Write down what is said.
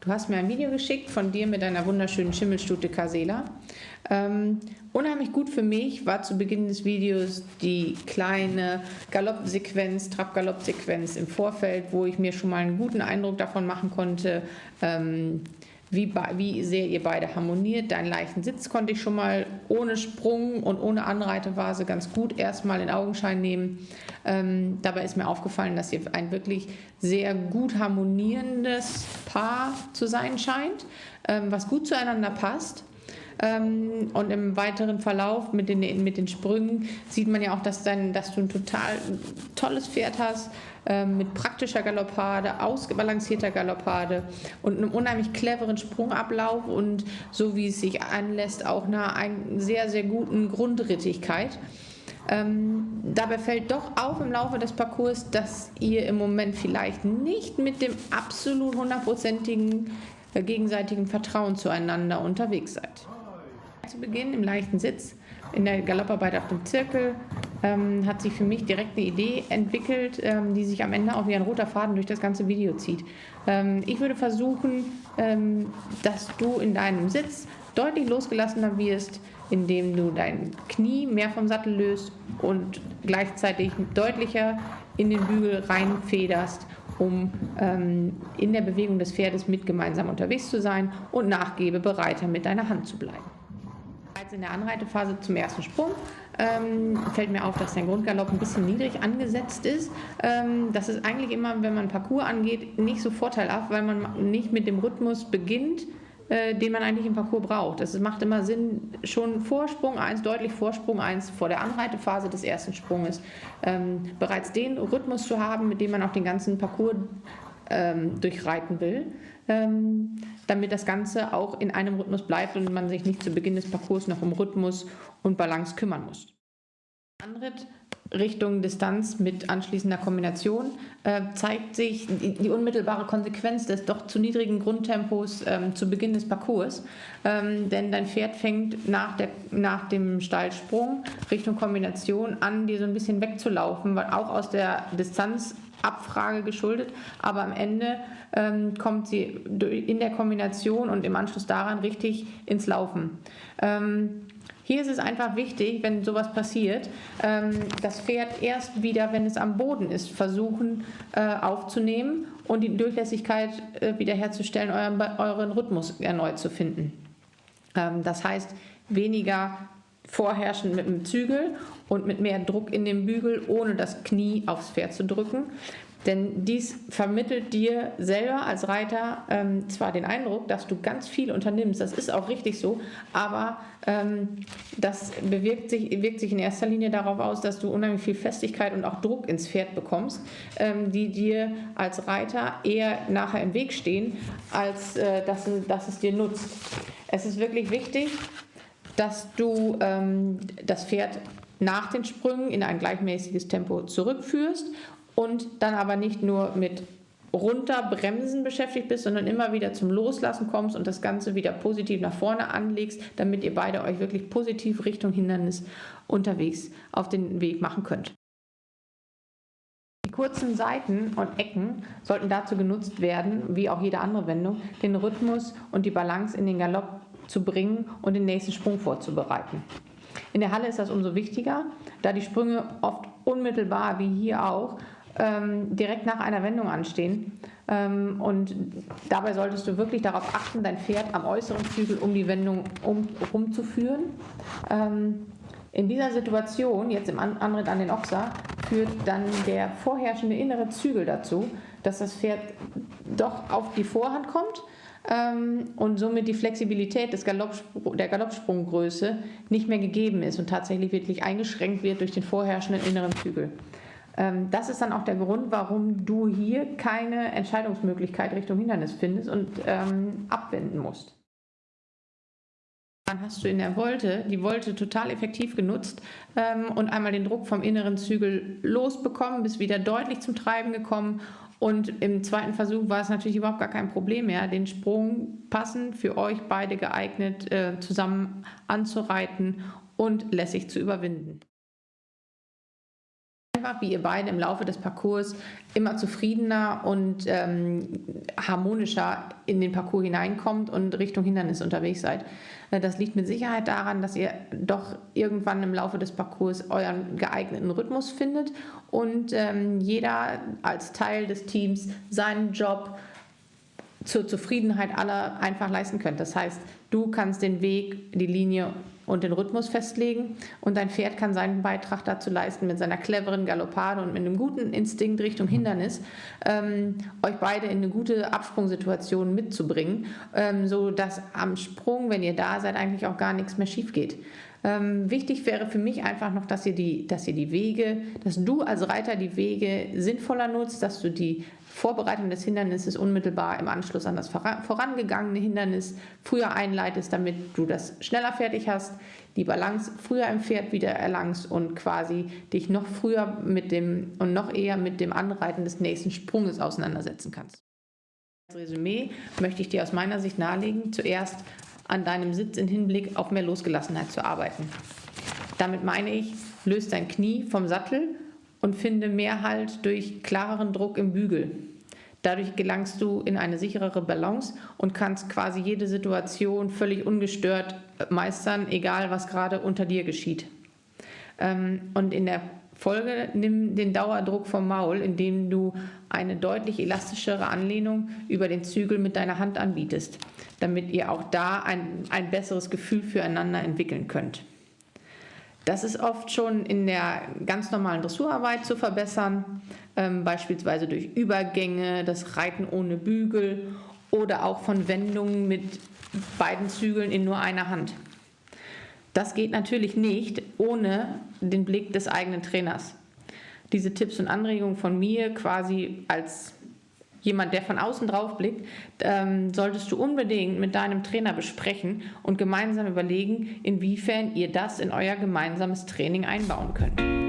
Du hast mir ein Video geschickt von dir mit deiner wunderschönen Schimmelstute Casela. Ähm, unheimlich gut für mich war zu Beginn des Videos die kleine Galoppsequenz, Trab-Galopp-Sequenz im Vorfeld, wo ich mir schon mal einen guten Eindruck davon machen konnte, ähm, wie, wie sehr ihr beide harmoniert. Deinen leichten Sitz konnte ich schon mal ohne Sprung und ohne Anreitevase ganz gut erstmal in Augenschein nehmen. Ähm, dabei ist mir aufgefallen, dass ihr ein wirklich sehr gut harmonierendes Paar zu sein scheint, ähm, was gut zueinander passt. Ähm, und im weiteren Verlauf mit den, mit den Sprüngen sieht man ja auch, dass, dein, dass du ein total tolles Pferd hast, ähm, mit praktischer Galoppade, ausgebalancierter Galoppade und einem unheimlich cleveren Sprungablauf und so wie es sich anlässt, auch einer sehr, sehr guten Grundrittigkeit. Ähm, dabei fällt doch auf im Laufe des Parcours, dass ihr im Moment vielleicht nicht mit dem absolut hundertprozentigen äh, gegenseitigen Vertrauen zueinander unterwegs seid zu Beginn im leichten Sitz in der Galopparbeit auf dem Zirkel ähm, hat sich für mich direkt eine Idee entwickelt, ähm, die sich am Ende auch wie ein roter Faden durch das ganze Video zieht. Ähm, ich würde versuchen, ähm, dass du in deinem Sitz deutlich losgelassener wirst, indem du dein Knie mehr vom Sattel löst und gleichzeitig deutlicher in den Bügel reinfederst, um ähm, in der Bewegung des Pferdes mit gemeinsam unterwegs zu sein und nachgebe bereiter mit deiner Hand zu bleiben. Bereits in der Anreitephase zum ersten Sprung ähm, fällt mir auf, dass der Grundgalopp ein bisschen niedrig angesetzt ist. Ähm, das ist eigentlich immer, wenn man Parcours angeht, nicht so vorteilhaft, weil man nicht mit dem Rhythmus beginnt, äh, den man eigentlich im Parcours braucht. Es macht immer Sinn, schon Vorsprung 1, deutlich Vorsprung 1 vor der Anreitephase des ersten Sprunges, ähm, bereits den Rhythmus zu haben, mit dem man auch den ganzen Parcours ähm, durchreiten will, ähm, damit das Ganze auch in einem Rhythmus bleibt und man sich nicht zu Beginn des Parcours noch um Rhythmus und Balance kümmern muss. Anritt Richtung Distanz mit anschließender Kombination äh, zeigt sich die, die, unmittelbare Konsequenz des doch zu niedrigen Grundtempos ähm, zu Beginn des Parcours. Ähm, denn dein Pferd fängt nach, der, nach dem Steilsprung Richtung Kombination an, dir so ein bisschen wegzulaufen, weil auch aus der Distanz Abfrage geschuldet, aber am Ende ähm, kommt sie in der Kombination und im Anschluss daran richtig ins Laufen. Ähm, hier ist es einfach wichtig, wenn sowas passiert, ähm, das Pferd erst wieder, wenn es am Boden ist, versuchen äh, aufzunehmen und die Durchlässigkeit äh, wiederherzustellen, euren, Rhythmus erneut zu finden. Ähm, das heißt, weniger vorherrschend mit dem Zügel und mit mehr Druck in den Bügel, ohne das Knie aufs Pferd zu drücken. Denn dies vermittelt dir selber als Reiter ähm, zwar den Eindruck, dass du ganz viel unternimmst, das ist auch richtig so, aber ähm, das bewirkt sich, wirkt sich in erster Linie darauf aus, dass du unheimlich viel Festigkeit und auch Druck ins Pferd bekommst, ähm, die dir als Reiter eher nachher im Weg stehen, als äh, dass, dass es dir nutzt. Es ist wirklich wichtig, dass du ähm, das Pferd nach den Sprüngen in ein gleichmäßiges Tempo zurückführst und dann aber nicht nur mit runterbremsen beschäftigt bist, sondern immer wieder zum Loslassen kommst und das Ganze wieder positiv nach vorne anlegst, damit ihr beide euch wirklich positiv Richtung Hindernis unterwegs auf den Weg machen könnt. Die kurzen Seiten und Ecken sollten dazu genutzt werden, wie auch jede andere Wendung, den Rhythmus und die Balance in den Galopp zu bringen und den nächsten Sprung vorzubereiten. In der Halle ist das umso wichtiger, da die Sprünge oft unmittelbar, wie hier auch, ähm, direkt nach einer Wendung anstehen. Ähm, und dabei solltest du wirklich darauf achten, dein Pferd am äußeren Zügel um die Wendung um, rumzuführen. Ähm, in dieser Situation, jetzt im Anritt an den Ochser, führt dann der vorherrschende innere Zügel dazu, dass das Pferd doch auf die Vorhand kommt und somit die Flexibilität des Galoppspr der Galoppsprunggröße nicht mehr gegeben ist und tatsächlich wirklich eingeschränkt wird durch den vorherrschenden inneren Zügel. Ähm, das ist dann auch der Grund, warum du hier keine Entscheidungsmöglichkeit Richtung Hindernis findest und ähm, abwenden musst. Dann hast du in der Wolte die Wolte total effektiv genutzt ähm, und einmal den Druck vom inneren Zügel losbekommen, bist wieder deutlich zum Treiben gekommen und im zweiten Versuch war es natürlich überhaupt gar kein Problem mehr, den Sprung passend für euch beide geeignet äh, zusammen anzureiten und lässig zu überwinden. Einfach wie ihr beide im Laufe des Parcours immer zufriedener und ähm, harmonischer in den Parcours hineinkommt und Richtung Hindernis unterwegs seid. Äh, das liegt mit Sicherheit daran, dass ihr doch irgendwann im Laufe des Parcours euren geeigneten Rhythmus findet und ähm, jeder als Teil des Teams seinen Job zur Zufriedenheit aller einfach leisten könnt. Das heißt, du kannst den Weg, die Linie und den Rhythmus festlegen und dein Pferd kann seinen Beitrag dazu leisten mit seiner cleveren Galoppade und mit einem guten Instinkt Richtung Hindernis, ähm, euch beide in eine gute Absprungsituation mitzubringen, ähm, so dass am Sprung, wenn ihr da seid, eigentlich auch gar nichts mehr schief geht. Ähm, wichtig wäre für mich einfach noch, dass ihr, die, dass ihr die Wege, dass du als Reiter die Wege sinnvoller nutzt, dass du die Vorbereitung des Hindernisses unmittelbar im Anschluss an das vorangegangene Hindernis früher einleitest, damit du das schneller fertig hast, die Balance früher im Pferd wieder erlangst und quasi dich noch früher mit dem und noch eher mit dem Anreiten des nächsten Sprunges auseinandersetzen kannst. Als Resümee möchte ich dir aus meiner Sicht nahelegen, zuerst an deinem Sitz im Hinblick auf mehr Losgelassenheit zu arbeiten. Damit meine ich, löst dein Knie vom Sattel und finde mehr Halt durch klareren Druck im Bügel. Dadurch gelangst du in eine sicherere Balance und kannst quasi jede Situation völlig ungestört meistern, egal was gerade unter dir geschieht. Ähm, und in der Folge nimm den Dauerdruck vom Maul, indem du eine deutlich elastischere Anlehnung über den Zügel mit deiner Hand anbietest, damit ihr auch da ein, ein besseres Gefühl füreinander entwickeln könnt. Das ist oft schon in der ganz normalen Dressurarbeit zu verbessern, ähm, beispielsweise durch Übergänge, das Reiten ohne Bügel oder auch von Wendungen mit beiden Zügeln in nur einer Hand. Das geht natürlich nicht ohne den Blick des eigenen Trainers. Diese Tipps und Anregungen von mir quasi als jemand, der von außen drauf blickt, ähm, solltest du unbedingt mit deinem Trainer besprechen und gemeinsam überlegen, inwiefern ihr das in euer gemeinsames Training einbauen könnt.